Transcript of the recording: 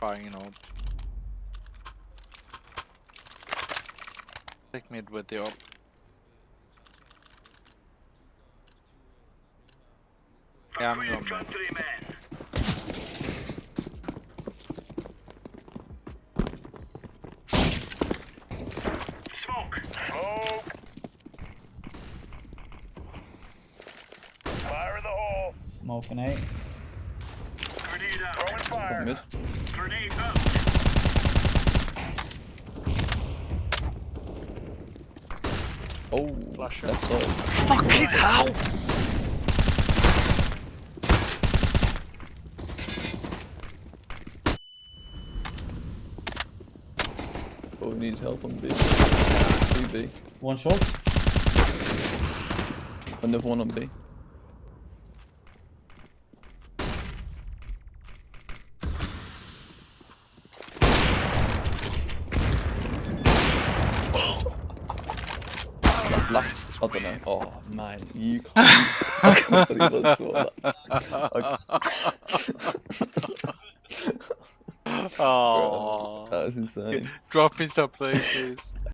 buying an orb. Take mid with the orb. Yeah, I'm going mid. Smoke. Smoke. Fire in the hole. Smoking eight. Grenade out. Throwing fire. Mid. Grenade. Oh, left side. Fucking hell! Oh, needs help on B. 3B. One shot. Another one on B. last, I don't know. Oh man, you can't. I can't believe I saw that. Oh, That was insane. drop me some please.